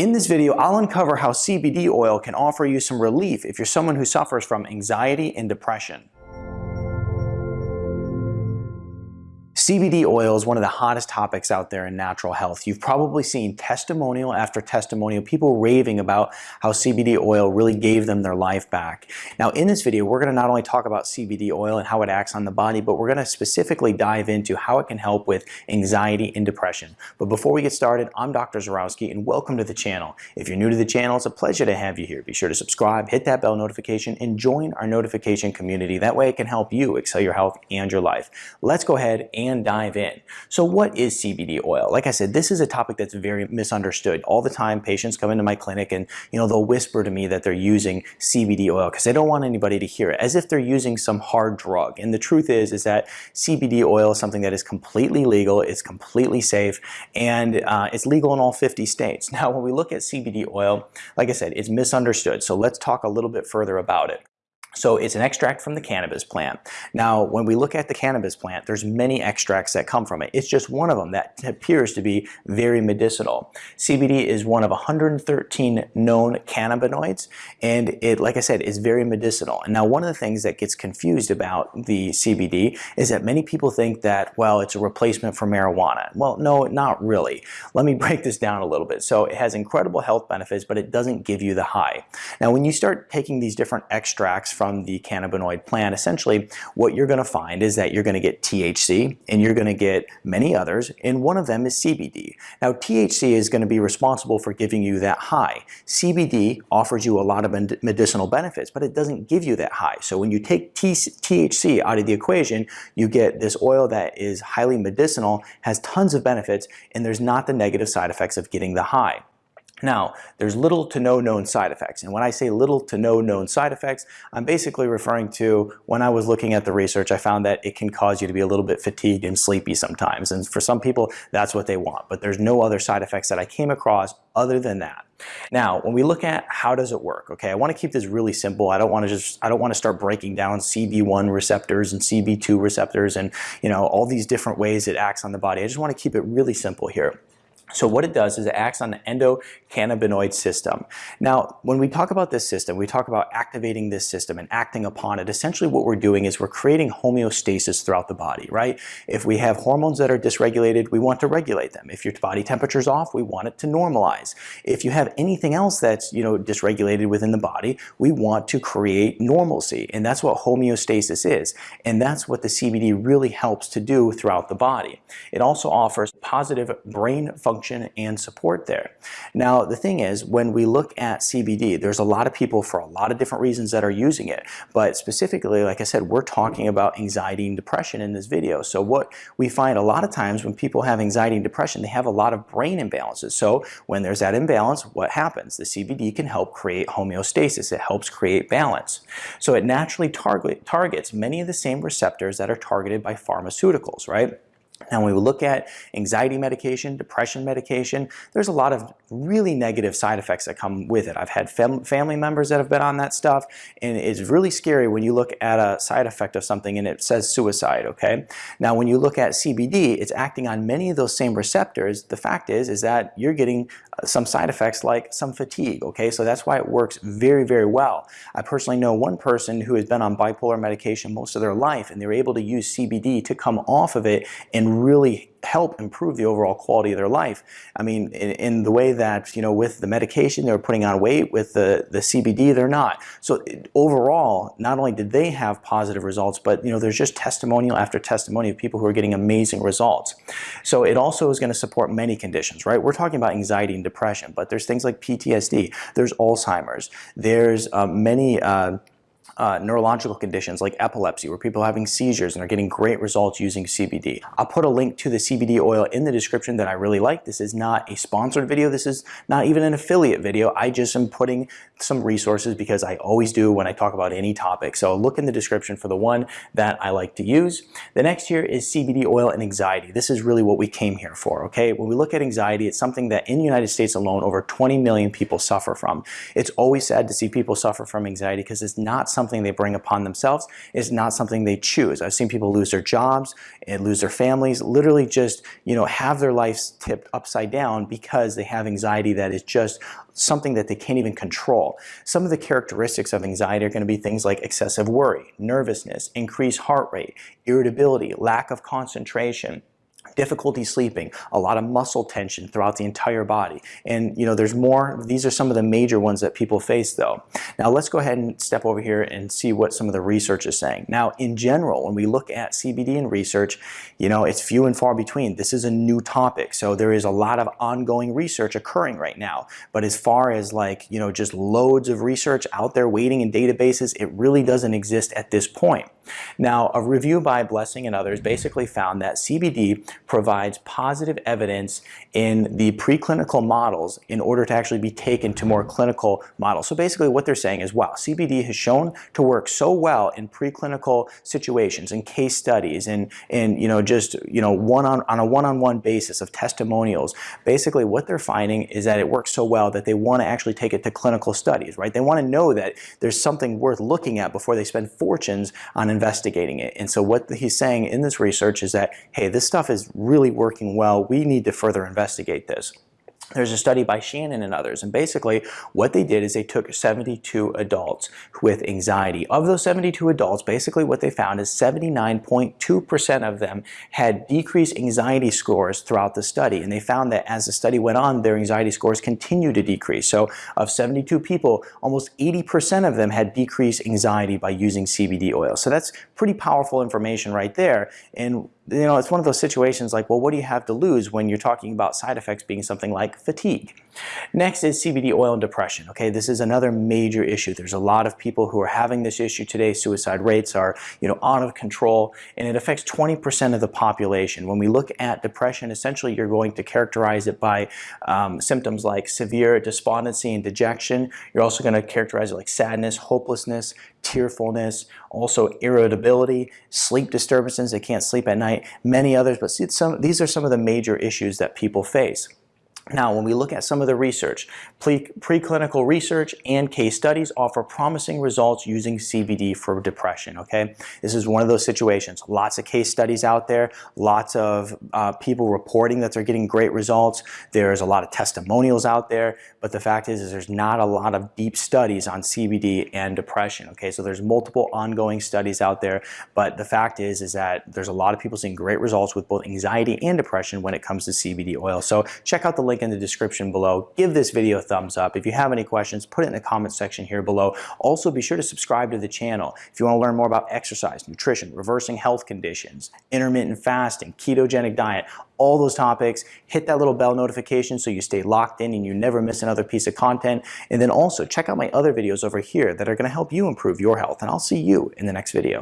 In this video, I'll uncover how CBD oil can offer you some relief if you're someone who suffers from anxiety and depression. CBD oil is one of the hottest topics out there in natural health. You've probably seen testimonial after testimonial, people raving about how CBD oil really gave them their life back. Now in this video, we're going to not only talk about CBD oil and how it acts on the body, but we're going to specifically dive into how it can help with anxiety and depression. But before we get started, I'm Dr. Zyrowski and welcome to the channel. If you're new to the channel, it's a pleasure to have you here. Be sure to subscribe, hit that bell notification, and join our notification community. That way it can help you excel your health and your life. Let's go ahead and dive in. So what is CBD oil? Like I said, this is a topic that's very misunderstood. All the time patients come into my clinic and you know they'll whisper to me that they're using CBD oil because they don't want anybody to hear it as if they're using some hard drug. And the truth is is that CBD oil is something that is completely legal, it's completely safe, and uh, it's legal in all 50 states. Now when we look at CBD oil, like I said, it's misunderstood. So let's talk a little bit further about it. So it's an extract from the cannabis plant. Now, when we look at the cannabis plant, there's many extracts that come from it. It's just one of them that appears to be very medicinal. CBD is one of 113 known cannabinoids, and it, like I said, is very medicinal. And now, one of the things that gets confused about the CBD is that many people think that, well, it's a replacement for marijuana. Well, no, not really. Let me break this down a little bit. So it has incredible health benefits, but it doesn't give you the high. Now, when you start taking these different extracts from the cannabinoid plant, essentially what you're going to find is that you're going to get THC and you're going to get many others, and one of them is CBD. Now, THC is going to be responsible for giving you that high. CBD offers you a lot of medicinal benefits, but it doesn't give you that high. So when you take THC out of the equation, you get this oil that is highly medicinal, has tons of benefits, and there's not the negative side effects of getting the high. Now, there's little to no known side effects. And when I say little to no known side effects, I'm basically referring to when I was looking at the research, I found that it can cause you to be a little bit fatigued and sleepy sometimes. And for some people, that's what they want. But there's no other side effects that I came across other than that. Now, when we look at how does it work, okay, I want to keep this really simple. I don't want to just, I don't want to start breaking down CB1 receptors and CB2 receptors and, you know, all these different ways it acts on the body. I just want to keep it really simple here. So what it does is it acts on the endocannabinoid system. Now, when we talk about this system, we talk about activating this system and acting upon it. Essentially what we're doing is we're creating homeostasis throughout the body, right? If we have hormones that are dysregulated, we want to regulate them. If your body temperature is off, we want it to normalize. If you have anything else that's, you know, dysregulated within the body, we want to create normalcy. And that's what homeostasis is. And that's what the CBD really helps to do throughout the body. It also offers positive brain function function and support there. Now, the thing is, when we look at CBD, there's a lot of people for a lot of different reasons that are using it. But specifically, like I said, we're talking about anxiety and depression in this video. So what we find a lot of times when people have anxiety and depression, they have a lot of brain imbalances. So when there's that imbalance, what happens? The CBD can help create homeostasis. It helps create balance. So it naturally target, targets many of the same receptors that are targeted by pharmaceuticals, right? Now, when we look at anxiety medication, depression medication, there's a lot of really negative side effects that come with it. I've had fam family members that have been on that stuff, and it's really scary when you look at a side effect of something and it says suicide, okay? Now, when you look at CBD, it's acting on many of those same receptors. The fact is, is that you're getting uh, some side effects like some fatigue, okay? So that's why it works very, very well. I personally know one person who has been on bipolar medication most of their life, and they were able to use CBD to come off of it and really help improve the overall quality of their life. I mean, in, in, the way that, you know, with the medication, they're putting on weight, with the, the CBD, they're not. So overall, not only did they have positive results, but, you know, there's just testimonial after testimony of people who are getting amazing results. So it also is going to support many conditions, right? We're talking about anxiety and depression, but there's things like PTSD, there's Alzheimer's, there's uh, many uh, uh, neurological conditions like epilepsy where people are having seizures and are getting great results using CBD. I'll put a link to the CBD oil in the description that I really like. This is not a sponsored video. This is not even an affiliate video. I just am putting some resources because I always do when I talk about any topic. So look in the description for the one that I like to use. The next here is CBD oil and anxiety. This is really what we came here for, okay? When we look at anxiety, it's something that in the United States alone, over 20 million people suffer from. It's always sad to see people suffer from anxiety because it's not something something they bring upon themselves. It's not something they choose. I've seen people lose their jobs and lose their families, literally just, you know, have their lives tipped upside down because they have anxiety that is just something that they can't even control. Some of the characteristics of anxiety are going to be things like excessive worry, nervousness, increased heart rate, irritability, lack of concentration, difficulty sleeping, a lot of muscle tension throughout the entire body. And you know, there's more, these are some of the major ones that people face though. Now let's go ahead and step over here and see what some of the research is saying. Now in general, when we look at CBD and research, you know, it's few and far between. This is a new topic, so there is a lot of ongoing research occurring right now. But as far as like, you know, just loads of research out there waiting in databases, it really doesn't exist at this point. Now, a review by Blessing and others basically found that CBD provides positive evidence in the preclinical models in order to actually be taken to more clinical models. So basically what they're saying is, wow, CBD has shown to work so well in preclinical situations and case studies and, and you know, just, you know, one on, on a one-on-one -on -one basis of testimonials. Basically what they're finding is that it works so well that they want to actually take it to clinical studies, right? They want to know that there's something worth looking at before they spend fortunes on investigating it. And so what he's saying in this research is that, hey, this stuff is really working well. We need to further investigate this. There's a study by Shannon and others, and basically what they did is they took 72 adults with anxiety. Of those 72 adults, basically what they found is 79.2% of them had decreased anxiety scores throughout the study, and they found that as the study went on, their anxiety scores continued to decrease. So of 72 people, almost 80% of them had decreased anxiety by using CBD oil. So that's pretty powerful information right there, and you know, it's one of those situations like, well, what do you have to lose when you're talking about side effects being something like fatigue? Next is CBD oil and depression. Okay, this is another major issue. There's a lot of people who are having this issue today. Suicide rates are, you know, out of control, and it affects 20% of the population. When we look at depression, essentially you're going to characterize it by um, symptoms like severe despondency and dejection. You're also going to characterize it like sadness, hopelessness, tearfulness, also irritability, sleep disturbances, they can't sleep at night, many others, but see, some, these are some of the major issues that people face. Now, when we look at some of the research, preclinical research and case studies offer promising results using CBD for depression, okay? This is one of those situations. Lots of case studies out there, lots of uh, people reporting that they're getting great results. There's a lot of testimonials out there, but the fact is, is there's not a lot of deep studies on CBD and depression, okay? So there's multiple ongoing studies out there, but the fact is, is that there's a lot of people seeing great results with both anxiety and depression when it comes to CBD oil. So check out the link in the description below. Give this video a thumbs up. If you have any questions, put it in the comment section here below. Also, be sure to subscribe to the channel. If you want to learn more about exercise, nutrition, reversing health conditions, intermittent fasting, ketogenic diet, all those topics, hit that little bell notification so you stay locked in and you never miss another piece of content. And then also check out my other videos over here that are going to help you improve your health. And I'll see you in the next video.